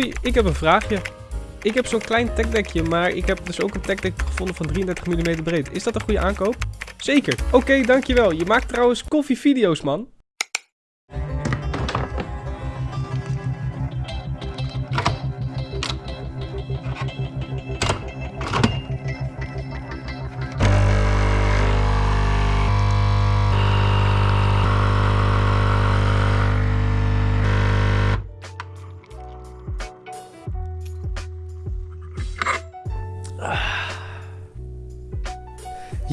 Hoi, ik heb een vraagje. Ik heb zo'n klein techdeckje, maar ik heb dus ook een techdeck gevonden van 33 mm breed. Is dat een goede aankoop? Zeker. Oké, dankjewel. Je maakt trouwens koffievideo's, man.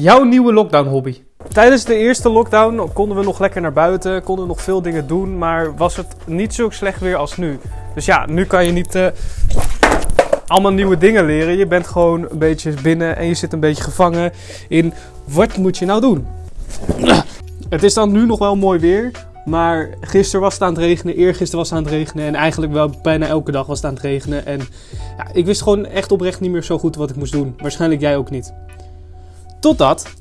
Jouw nieuwe lockdown hobby. Tijdens de eerste lockdown konden we nog lekker naar buiten, konden nog veel dingen doen, maar was het niet zo slecht weer als nu. Dus ja, nu kan je niet eh, allemaal nieuwe dingen leren. Je bent gewoon een beetje binnen en je zit een beetje gevangen in wat moet je nou doen. Het is dan nu nog wel mooi weer, maar gisteren was het aan het regenen, eergisteren was het aan het regenen en eigenlijk wel bijna elke dag was het aan het regenen. En ja, ik wist gewoon echt oprecht niet meer zo goed wat ik moest doen. Waarschijnlijk jij ook niet. Totdat.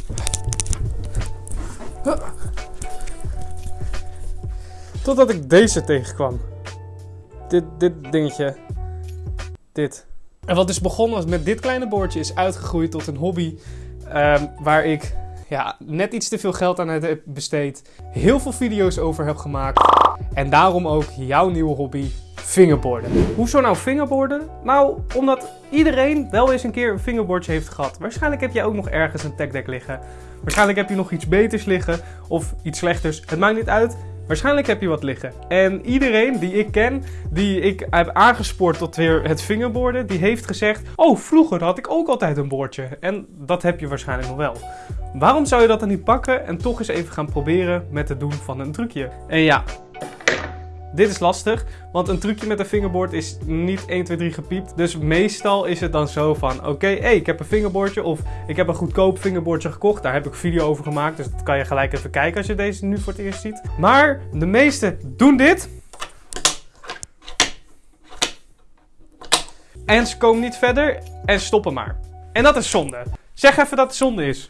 Totdat ik deze tegenkwam. Dit, dit dingetje. Dit. En wat dus begonnen met dit kleine boordje is uitgegroeid tot een hobby. ehm, waar ik ja, net iets te veel geld aan heb besteed. Heel veel video's over heb gemaakt. En daarom ook jouw nieuwe hobby, fingerboarden. Hoezo nou fingerboarden? Nou, omdat iedereen wel eens een keer een fingerboardje heeft gehad. Waarschijnlijk heb jij ook nog ergens een techdeck liggen. Waarschijnlijk heb je nog iets beters liggen of iets slechters. Het maakt niet uit. Waarschijnlijk heb je wat liggen. En iedereen die ik ken, die ik heb aangespoord tot weer het fingerboarden, die heeft gezegd: Oh, vroeger had ik ook altijd een boordje. En dat heb je waarschijnlijk nog wel. Waarom zou je dat dan niet pakken en toch eens even gaan proberen met het doen van een trucje? En ja, dit is lastig, want een trucje met een fingerboard is niet 1, 2, 3 gepiept. Dus meestal is het dan zo van, oké, ik heb een fingerboardje of ik heb een goedkoop fingerboardje gekocht. Daar heb ik video over gemaakt, dus dat kan je gelijk even kijken als je deze nu voor het eerst ziet. Maar de meesten doen dit. En ze komen niet verder en stoppen maar. En dat is zonde. Zeg even dat het zonde is.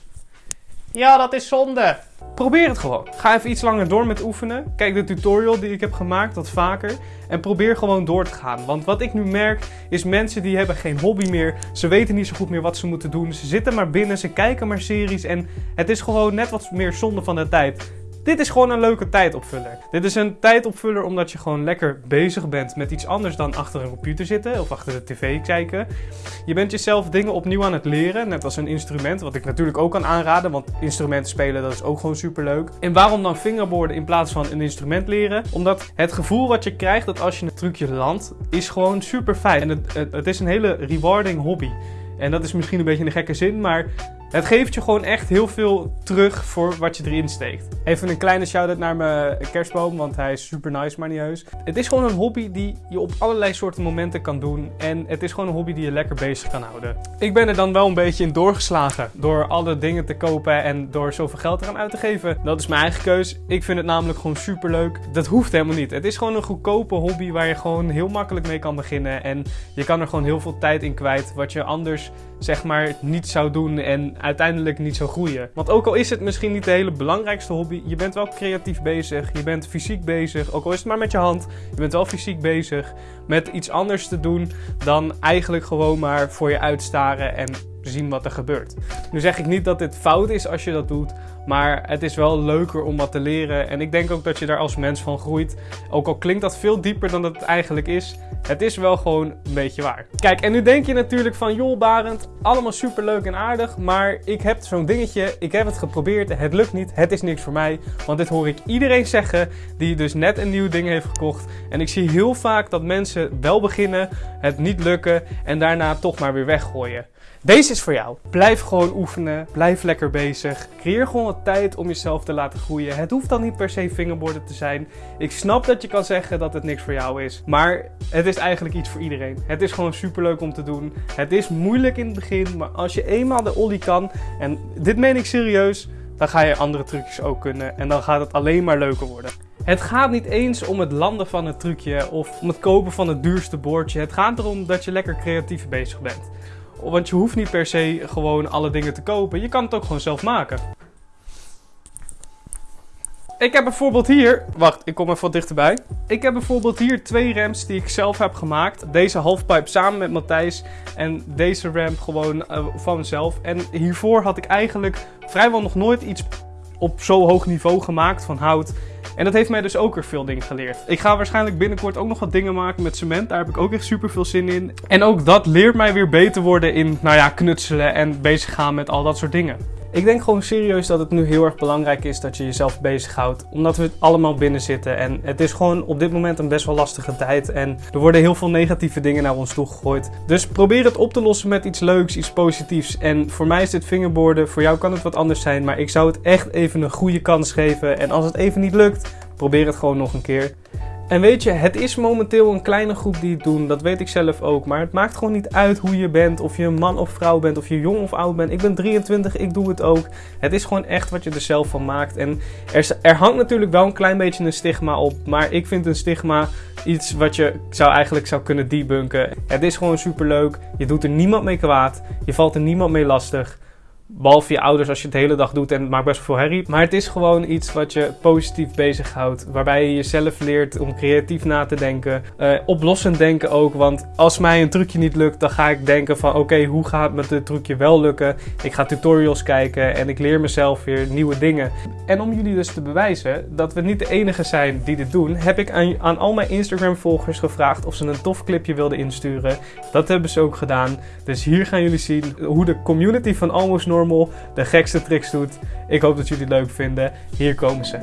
Ja, dat is zonde. Probeer het gewoon. Ga even iets langer door met oefenen. Kijk de tutorial die ik heb gemaakt, wat vaker. En probeer gewoon door te gaan. Want wat ik nu merk, is mensen die hebben geen hobby meer. Ze weten niet zo goed meer wat ze moeten doen. Ze zitten maar binnen, ze kijken maar series. En het is gewoon net wat meer zonde van de tijd. Dit is gewoon een leuke tijdopvuller. Dit is een tijdopvuller omdat je gewoon lekker bezig bent met iets anders dan achter een computer zitten of achter de tv kijken. Je bent jezelf dingen opnieuw aan het leren, net als een instrument, wat ik natuurlijk ook kan aanraden, want instrumenten spelen dat is ook gewoon super leuk. En waarom dan fingerboarden in plaats van een instrument leren? Omdat het gevoel wat je krijgt dat als je een trucje landt, is gewoon super fijn. En het, het, het is een hele rewarding hobby. En dat is misschien een beetje een gekke zin, maar het geeft je gewoon echt heel veel terug voor wat je erin steekt. Even een kleine shout-out naar mijn kerstboom, want hij is super nice, maar niet heus. Het is gewoon een hobby die je op allerlei soorten momenten kan doen. En het is gewoon een hobby die je lekker bezig kan houden. Ik ben er dan wel een beetje in doorgeslagen door alle dingen te kopen en door zoveel geld eraan uit te geven. Dat is mijn eigen keus. Ik vind het namelijk gewoon super leuk. Dat hoeft helemaal niet. Het is gewoon een goedkope hobby waar je gewoon heel makkelijk mee kan beginnen. En je kan er gewoon heel veel tijd in kwijt, wat je anders zeg maar niet zou doen en uiteindelijk niet zou groeien. Want ook al is het misschien niet de hele belangrijkste hobby, je bent wel creatief bezig, je bent fysiek bezig, ook al is het maar met je hand, je bent wel fysiek bezig met iets anders te doen dan eigenlijk gewoon maar voor je uitstaren en zien wat er gebeurt. Nu zeg ik niet dat dit fout is als je dat doet, maar het is wel leuker om wat te leren en ik denk ook dat je daar als mens van groeit. Ook al klinkt dat veel dieper dan dat het eigenlijk is, het is wel gewoon een beetje waar. Kijk, en nu denk je natuurlijk van, joh Barend, allemaal super leuk en aardig, maar ik heb zo'n dingetje, ik heb het geprobeerd, het lukt niet, het is niks voor mij. Want dit hoor ik iedereen zeggen die dus net een nieuw ding heeft gekocht. En ik zie heel vaak dat mensen wel beginnen, het niet lukken en daarna toch maar weer weggooien. Deze is voor jou. Blijf gewoon oefenen. Blijf lekker bezig. Creëer gewoon wat tijd om jezelf te laten groeien. Het hoeft dan niet per se fingerboarden te zijn. Ik snap dat je kan zeggen dat het niks voor jou is. Maar het is eigenlijk iets voor iedereen. Het is gewoon super leuk om te doen. Het is moeilijk in het begin. Maar als je eenmaal de ollie kan. En dit meen ik serieus. Dan ga je andere trucjes ook kunnen. En dan gaat het alleen maar leuker worden. Het gaat niet eens om het landen van het trucje of om het kopen van het duurste boordje. Het gaat erom dat je lekker creatief bezig bent. Want je hoeft niet per se gewoon alle dingen te kopen. Je kan het ook gewoon zelf maken. Ik heb bijvoorbeeld hier... Wacht, ik kom even wat dichterbij. Ik heb bijvoorbeeld hier twee ramps die ik zelf heb gemaakt. Deze halfpipe samen met Matthijs. En deze ramp gewoon uh, van mezelf. En hiervoor had ik eigenlijk vrijwel nog nooit iets op zo hoog niveau gemaakt van hout. En dat heeft mij dus ook weer veel dingen geleerd. Ik ga waarschijnlijk binnenkort ook nog wat dingen maken met cement. Daar heb ik ook echt super veel zin in. En ook dat leert mij weer beter worden in, nou ja, knutselen en bezig gaan met al dat soort dingen. Ik denk gewoon serieus dat het nu heel erg belangrijk is dat je jezelf bezighoudt. Omdat we allemaal binnen zitten. En het is gewoon op dit moment een best wel lastige tijd. En er worden heel veel negatieve dingen naar ons toe gegooid. Dus probeer het op te lossen met iets leuks, iets positiefs. En voor mij is dit fingerboarden. Voor jou kan het wat anders zijn. Maar ik zou het echt even een goede kans geven. En als het even niet lukt, probeer het gewoon nog een keer. En weet je, het is momenteel een kleine groep die het doen. Dat weet ik zelf ook. Maar het maakt gewoon niet uit hoe je bent. Of je een man of vrouw bent. Of je jong of oud bent. Ik ben 23, ik doe het ook. Het is gewoon echt wat je er zelf van maakt. En er, er hangt natuurlijk wel een klein beetje een stigma op. Maar ik vind een stigma iets wat je zou eigenlijk zou kunnen debunken. Het is gewoon super leuk. Je doet er niemand mee kwaad. Je valt er niemand mee lastig. Behalve je ouders als je het de hele dag doet en het maakt best veel herrie. Maar het is gewoon iets wat je positief bezighoudt. Waarbij je jezelf leert om creatief na te denken. Uh, oplossend denken ook. Want als mij een trucje niet lukt, dan ga ik denken van oké, hoe gaat met dit trucje wel lukken? Ik ga tutorials kijken en ik leer mezelf weer nieuwe dingen. En om jullie dus te bewijzen dat we niet de enige zijn die dit doen, heb ik aan, aan al mijn Instagram volgers gevraagd of ze een tof clipje wilden insturen. Dat hebben ze ook gedaan. Dus hier gaan jullie zien hoe de community van Almost Normal de gekste tricks doet. Ik hoop dat jullie het leuk vinden. Hier komen ze.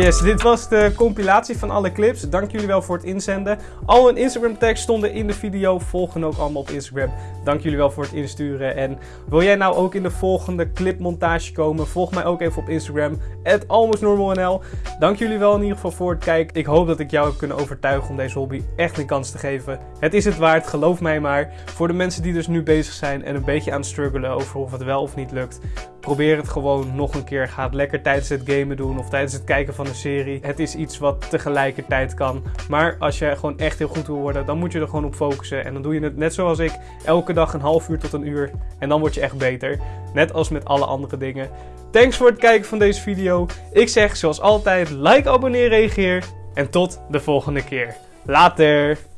Yes, dit was de compilatie van alle clips. Dank jullie wel voor het inzenden. Al hun Instagram tags stonden in de video. Volgen ook allemaal op Instagram. Dank jullie wel voor het insturen. En wil jij nou ook in de volgende clipmontage komen? Volg mij ook even op Instagram. AlmostNormalNL. Dank jullie wel in ieder geval voor het kijken. Ik hoop dat ik jou heb kunnen overtuigen om deze hobby echt een kans te geven. Het is het waard, geloof mij maar. Voor de mensen die dus nu bezig zijn en een beetje aan het struggelen over of het wel of niet lukt probeer het gewoon nog een keer. Ga lekker tijdens het gamen doen of tijdens het kijken van een serie. Het is iets wat tegelijkertijd kan. Maar als je gewoon echt heel goed wil worden, dan moet je er gewoon op focussen. En dan doe je het net zoals ik, elke dag een half uur tot een uur. En dan word je echt beter. Net als met alle andere dingen. Thanks voor het kijken van deze video. Ik zeg zoals altijd, like, abonneer, reageer. En tot de volgende keer. Later!